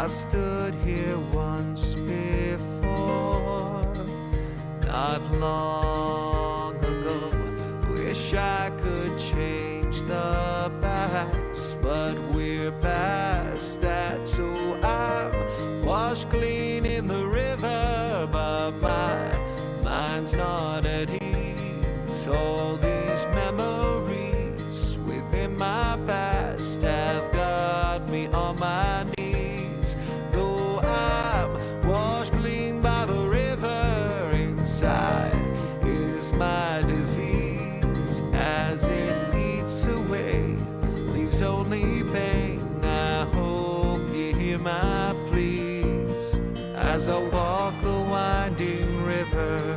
I stood here once before, not long ago. Wish I could change the past, but we're past that. So I'm washed clean in the river, but my mind's not at ease. All these memories within my past have got me on my knees. My pleas as I walk the winding river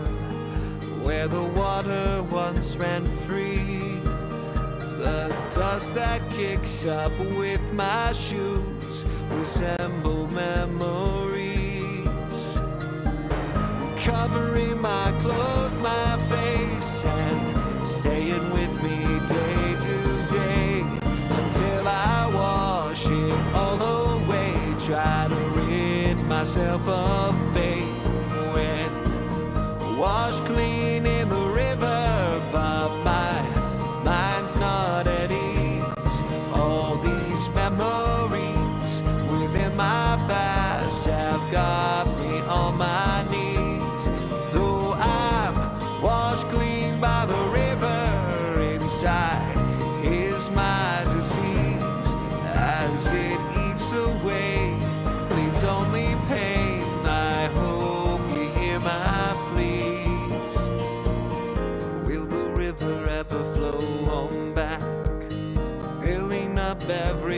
where the water once ran free. The dust that kicks up with my shoes resemble memories. Covering my clothes, washed clean in the river, but my mind's not at ease. All these memories within my past have got me on my knees. Though I'm washed clean by the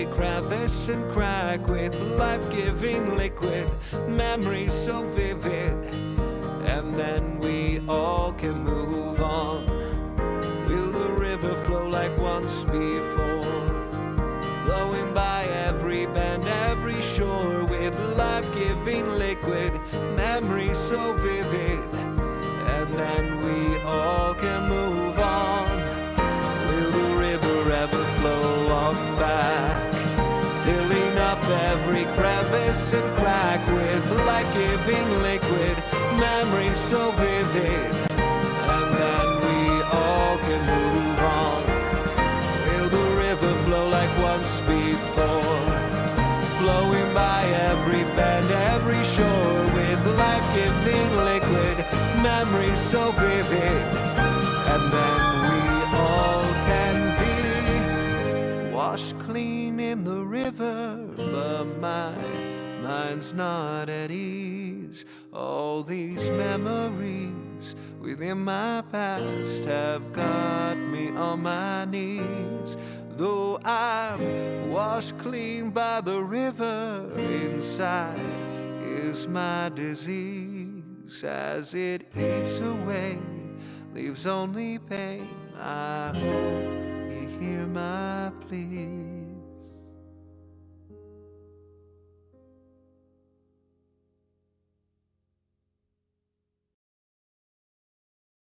every crevice and crack with life-giving liquid, memories so vivid, and then we all can move on. Will the river flow like once before? Blowing by every bend, every shore with life-giving liquid, memories so vivid, every crevice and crack with life-giving liquid, memories so vivid, and then we all can move on. Will the river flow like once before? Flowing by every bend, every shore with life-giving liquid, memories so vivid, and then we all can be washed clean in the river, my mind's not at ease. All these memories within my past have got me on my knees. Though I'm washed clean by the river, inside is my disease as it eats away, leaves only pain. I hope you hear my plea.